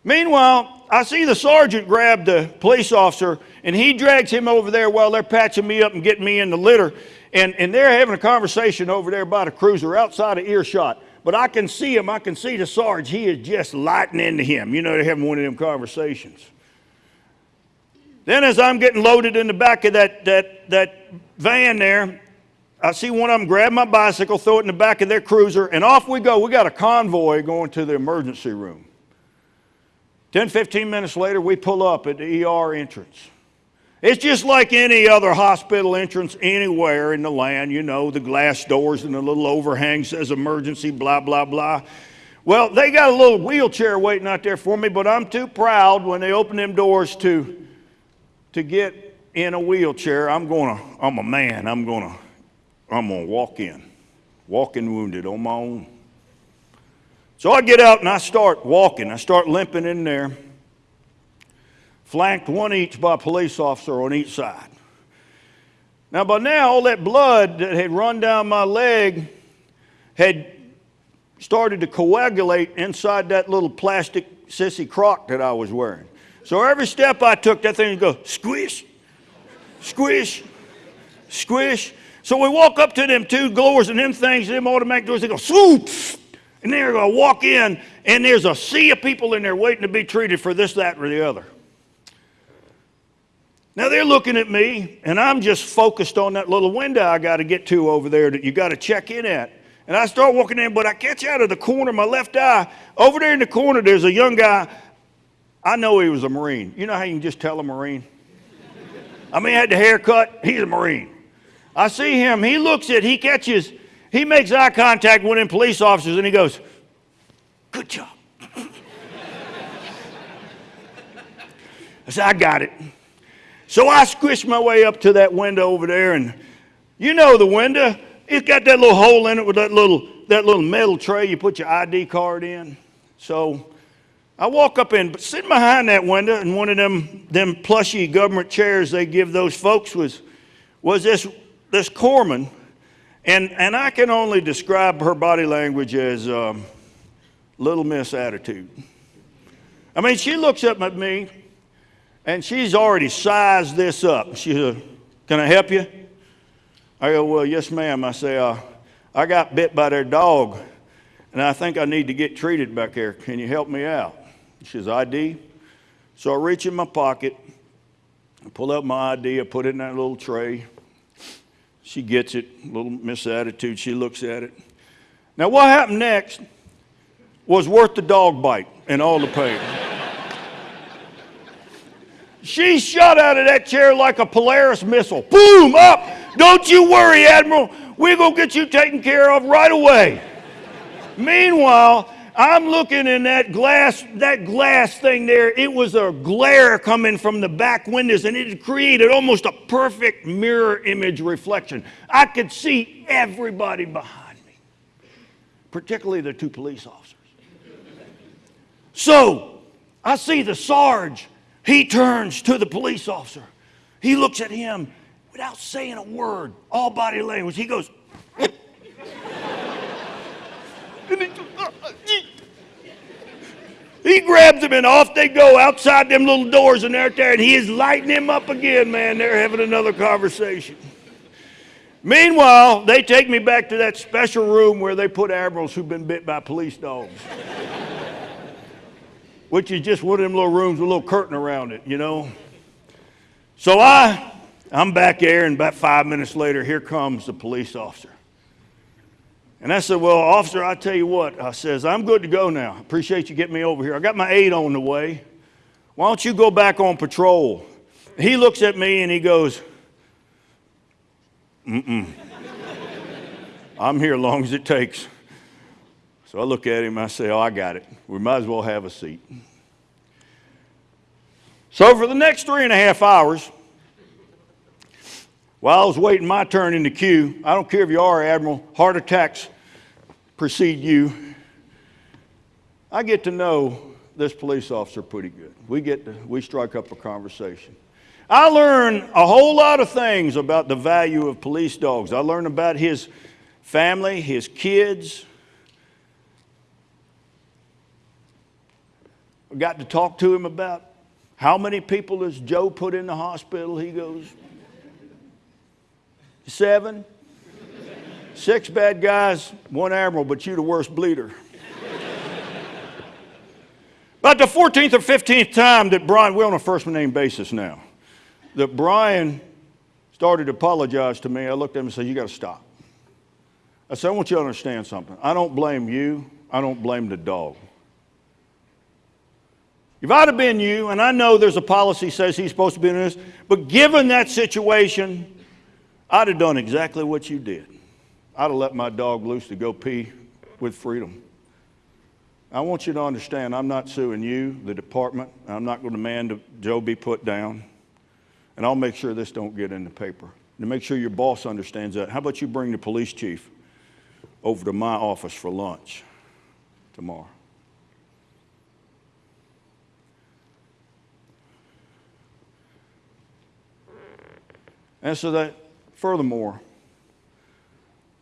Meanwhile, I see the sergeant grab the police officer and he drags him over there while they're patching me up and getting me in the litter. And, and they're having a conversation over there by the cruiser outside of earshot. But I can see him, I can see the sergeant. He is just lighting into him. You know, they're having one of them conversations. Then, as I'm getting loaded in the back of that, that, that van there, I see one of them grab my bicycle, throw it in the back of their cruiser, and off we go. We got a convoy going to the emergency room. 10, 15 minutes later, we pull up at the ER entrance. It's just like any other hospital entrance anywhere in the land, you know, the glass doors and the little overhang says emergency, blah, blah, blah. Well, they got a little wheelchair waiting out there for me, but I'm too proud when they open them doors to, to get in a wheelchair. I'm gonna, I'm a man, I'm gonna, I'm gonna walk in, walking wounded on my own. So I get out and I start walking. I start limping in there, flanked one each by a police officer on each side. Now, by now, all that blood that had run down my leg had started to coagulate inside that little plastic sissy crock that I was wearing. So every step I took, that thing would go squish, squish, squish. So we walk up to them two doors and them things, them automatic doors, they go swoop. And they're going to walk in, and there's a sea of people in there waiting to be treated for this, that, or the other. Now they're looking at me, and I'm just focused on that little window I got to get to over there that you got to check in at. And I start walking in, but I catch out of the corner of my left eye. Over there in the corner, there's a young guy. I know he was a Marine. You know how you can just tell a Marine? I mean, he had the haircut. He's a Marine. I see him. He looks at, he catches, he makes eye contact with them police officers, and he goes, Good job. I said, I got it. So I squished my way up to that window over there, and you know the window. It's got that little hole in it with that little, that little metal tray you put your ID card in. So I walk up in, but sitting behind that window in one of them, them plushy government chairs they give those folks was, was this, this corpsman. And, and I can only describe her body language as um, little miss attitude. I mean, she looks up at me and she's already sized this up. She said, Can I help you? I go, Well, yes, ma'am. I say, uh, I got bit by their dog, and I think I need to get treated back there. Can you help me out? She says, ID. So I reach in my pocket, I pull out my ID, I put it in that little tray. She gets it, little misattitude. She looks at it. Now, what happened next was worth the dog bite and all the pain. She shot out of that chair like a Polaris missile. Boom, up. Don't you worry, Admiral. We're going to get you taken care of right away. Meanwhile, I'm looking in that glass, that glass thing there. It was a glare coming from the back windows, and it created almost a perfect mirror image reflection. I could see everybody behind me, particularly the two police officers. So I see the Sarge he turns to the police officer. He looks at him without saying a word, all body language. He goes, he grabs him and off they go outside them little doors and they're there and he is lighting him up again, man. They're having another conversation. Meanwhile, they take me back to that special room where they put admirals who've been bit by police dogs which is just one of them little rooms with a little curtain around it, you know. So I, I'm back there, and about five minutes later, here comes the police officer. And I said, Well, officer, I tell you what, I says, I'm good to go now. Appreciate you getting me over here. I got my aide on the way. Why don't you go back on patrol? He looks at me and he goes, Mm-mm. I'm here as long as it takes. So I look at him, I say, Oh, I got it. We might as well have a seat. So for the next three and a half hours, while I was waiting my turn in the queue, I don't care if you are Admiral, heart attacks precede you. I get to know this police officer pretty good. We get to, we strike up a conversation. I learn a whole lot of things about the value of police dogs. I learn about his family, his kids, I got to talk to him about how many people has Joe put in the hospital. He goes, seven. Six bad guys, one admiral, but you the worst bleeder. About the 14th or 15th time that Brian, we're on a first name basis now, that Brian started to apologize to me, I looked at him and said, You got to stop. I said, I want you to understand something. I don't blame you, I don't blame the dog. If I'd have been you, and I know there's a policy says he's supposed to be in this, but given that situation, I'd have done exactly what you did. I'd have let my dog loose to go pee with freedom. I want you to understand I'm not suing you, the department. I'm not going to demand Joe be put down. And I'll make sure this don't get in the paper. To make sure your boss understands that. How about you bring the police chief over to my office for lunch? tomorrow. And so that, furthermore,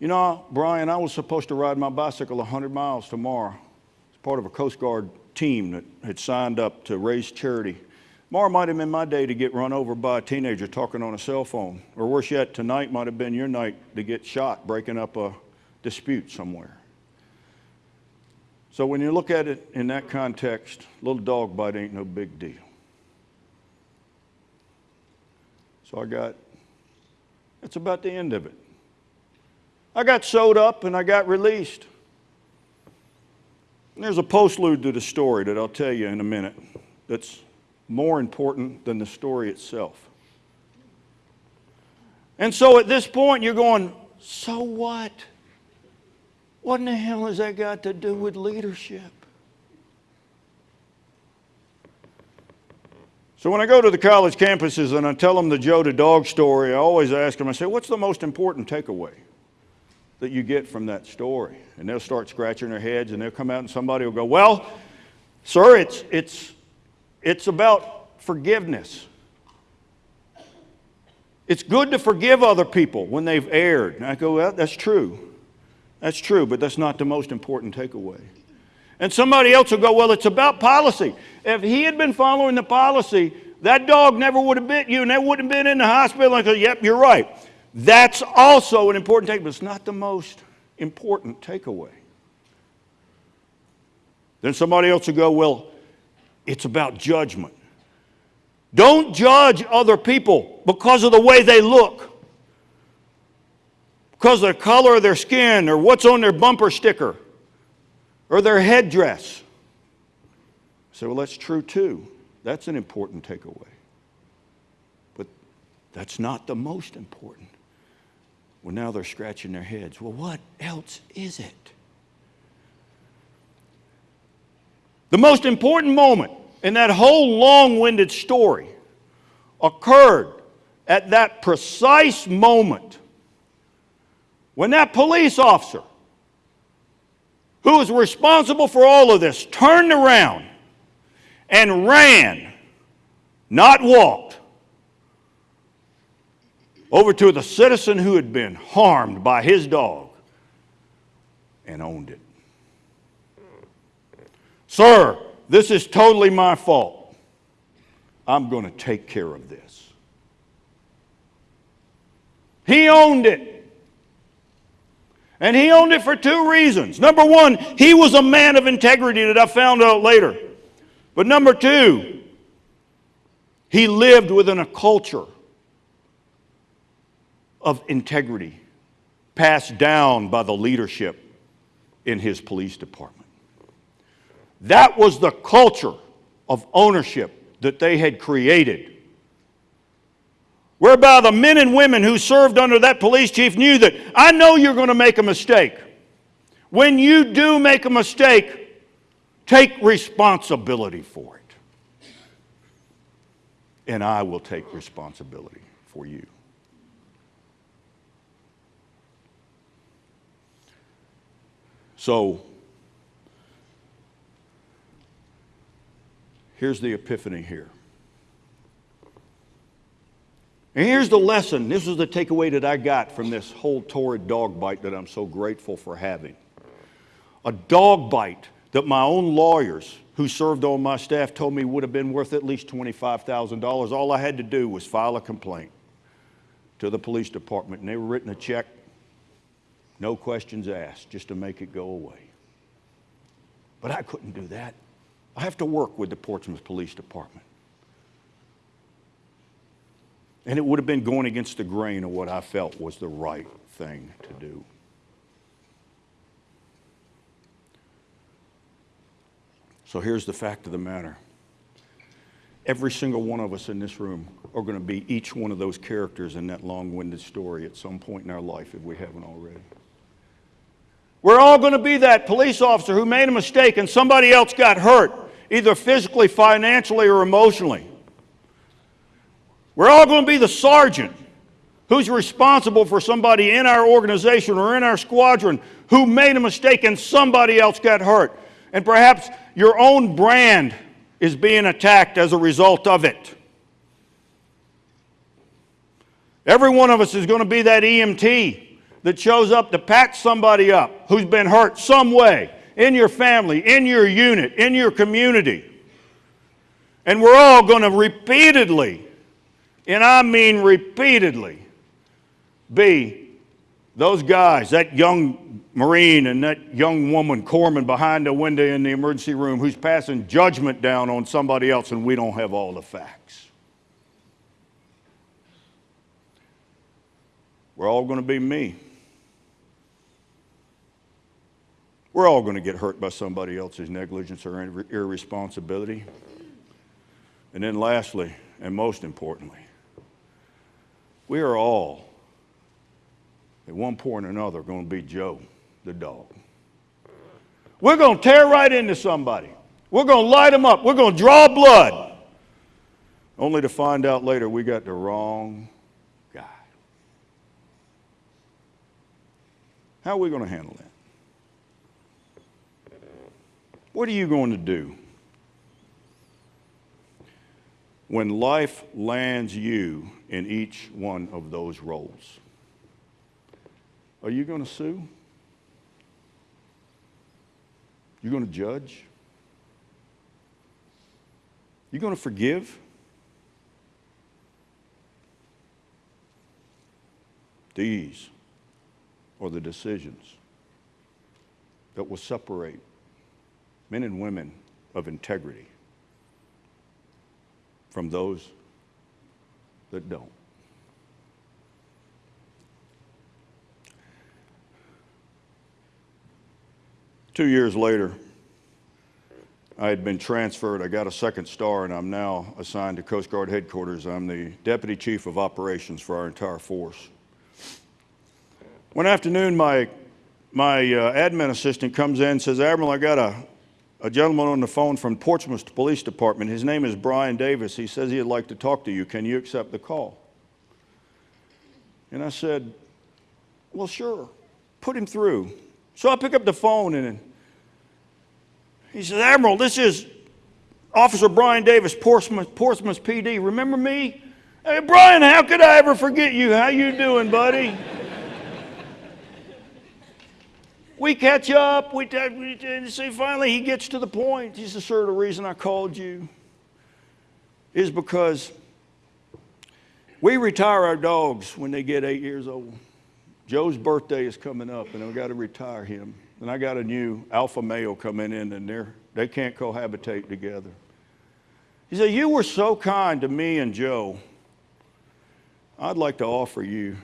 you know, Brian, I was supposed to ride my bicycle 100 miles tomorrow It's part of a Coast Guard team that had signed up to raise charity. Tomorrow might have been my day to get run over by a teenager talking on a cell phone. Or worse yet, tonight might have been your night to get shot breaking up a dispute somewhere. So when you look at it in that context, little dog bite ain't no big deal. So I got, that's about the end of it. I got sewed up and I got released. And there's a postlude to the story that I'll tell you in a minute that's more important than the story itself. And so at this point, you're going, so what? What in the hell has that got to do with leadership? So when I go to the college campuses and I tell them the Joe the dog story, I always ask them, I say, what's the most important takeaway that you get from that story? And they'll start scratching their heads and they'll come out and somebody will go, well, sir, it's, it's, it's about forgiveness. It's good to forgive other people when they've erred. And I go, well, that's true. That's true, but that's not the most important takeaway. And somebody else will go, well, it's about policy. If he had been following the policy, that dog never would have bit you and they wouldn't have been in the hospital. I go, yep, you're right. That's also an important takeaway, but it's not the most important takeaway. Then somebody else will go, well, it's about judgment. Don't judge other people because of the way they look, because of the color of their skin, or what's on their bumper sticker, or their headdress. So, well, that's true too. That's an important takeaway. But that's not the most important. Well, now they're scratching their heads. Well, what else is it? The most important moment in that whole long winded story occurred at that precise moment when that police officer, who was responsible for all of this, turned around and ran, not walked, over to the citizen who had been harmed by his dog and owned it. Sir, this is totally my fault. I'm going to take care of this. He owned it. And he owned it for two reasons. Number one, he was a man of integrity that I found out later. But number two, he lived within a culture of integrity passed down by the leadership in his police department. That was the culture of ownership that they had created. Whereby the men and women who served under that police chief knew that I know you're going to make a mistake. When you do make a mistake, take responsibility for it. And I will take responsibility for you. So, here's the epiphany here. And here's the lesson. This is the takeaway that I got from this whole torrid dog bite that I'm so grateful for having. A dog bite that my own lawyers who served on my staff told me would have been worth at least $25,000. All I had to do was file a complaint to the police department, and they were written a check, no questions asked, just to make it go away. But I couldn't do that. I have to work with the Portsmouth Police Department. And it would have been going against the grain of what I felt was the right thing to do. So here's the fact of the matter every single one of us in this room are going to be each one of those characters in that long winded story at some point in our life if we haven't already. We're all going to be that police officer who made a mistake and somebody else got hurt, either physically, financially, or emotionally. We're all going to be the sergeant who's responsible for somebody in our organization or in our squadron who made a mistake and somebody else got hurt. And perhaps your own brand is being attacked as a result of it. Every one of us is going to be that EMT that shows up to patch somebody up who's been hurt some way in your family, in your unit, in your community. And we're all going to repeatedly, and I mean repeatedly, be those guys, that young Marine and that young woman, corpsman, behind the window in the emergency room who's passing judgment down on somebody else and we don't have all the facts. We're all going to be me. We're all going to get hurt by somebody else's negligence or ir- irresponsibility. And then, lastly, and most importantly, we are all, at one point or another, going to be Joe, the dog. We're going to tear right into somebody. We're going to light them up. We're going to draw blood. Only to find out later we got the wrong guy. How are we going to handle that? What are you going to do when life lands you in each one of those roles? Are you going to sue? You're going to judge? You're going to forgive? These are the decisions that will separate men and women of integrity from those that don't. Two years later, I had been transferred. I got a second star, and I'm now assigned to Coast Guard headquarters. I'm the Deputy Chief of Operations for our entire force. One afternoon, my, my uh, admin assistant comes in and says, Admiral, I got a, a gentleman on the phone from Portsmouth Police Department. His name is Brian Davis. He says he'd like to talk to you. Can you accept the call? And I said, Well, sure. Put him through. So I pick up the phone and he says, Admiral, this is Officer Brian Davis, Portsmouth, Portsmouth PD. Remember me? Hey, Brian, how could I ever forget you? How you doing, buddy? We catch up. We, we and see, finally he gets to the point. He says, sir, the reason I called you is because we retire our dogs when they get eight years old. Joe's birthday is coming up, and I've got to retire him. And I got a new alpha male coming in, and they're, they can't cohabitate together. He said, You were so kind to me and Joe. I'd like to offer you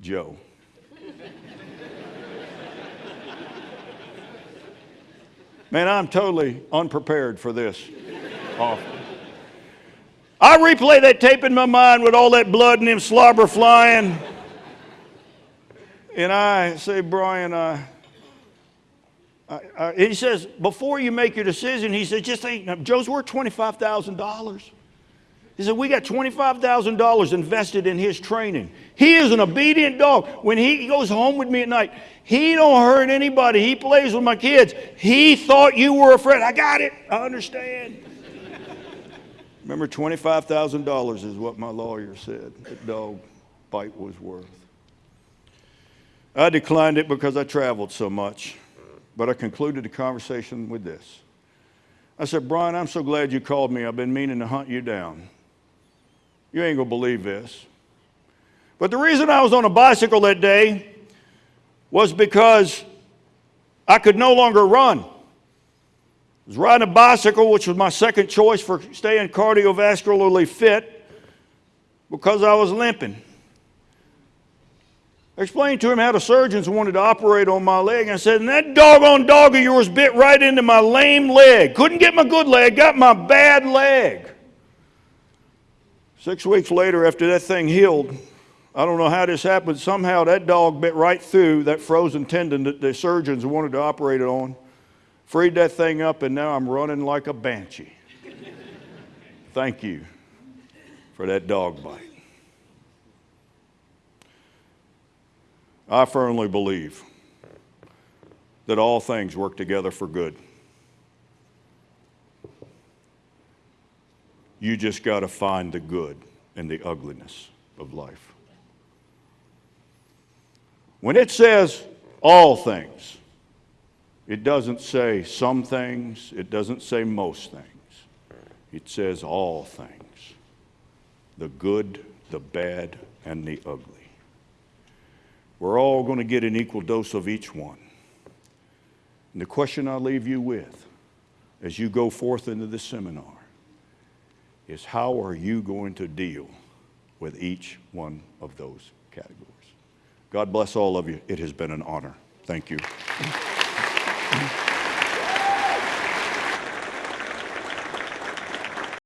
Joe. Man, I'm totally unprepared for this. I replay that tape in my mind with all that blood and them slobber flying. And I say, Brian, I, he says, before you make your decision, he said, just ain't, Joe's worth $25,000. He said, we got $25,000 invested in his training. He is an obedient dog. When he goes home with me at night, he don't hurt anybody. He plays with my kids. He thought you were a friend. I got it. I understand. Remember, $25,000 is what my lawyer said that dog bite was worth. I declined it because I traveled so much, but I concluded the conversation with this. I said, Brian, I'm so glad you called me. I've been meaning to hunt you down. You ain't gonna believe this. But the reason I was on a bicycle that day was because I could no longer run. I was riding a bicycle, which was my second choice for staying cardiovascularly fit, because I was limping. I explained to him how the surgeons wanted to operate on my leg. And I said, and that doggone dog of yours bit right into my lame leg. Couldn't get my good leg, got my bad leg. Six weeks later, after that thing healed, I don't know how this happened. Somehow that dog bit right through that frozen tendon that the surgeons wanted to operate it on, freed that thing up, and now I'm running like a banshee. Thank you for that dog bite. I firmly believe that all things work together for good You just got to find the good in the ugliness of life. When it says all things, it doesn't say some things, it doesn't say most things. It says all things the good, the bad, and the ugly. We're all going to get an equal dose of each one. And the question I leave you with as you go forth into this seminar is how are you going to deal with each one of those categories? God bless all of you. It has been an honor. Thank you.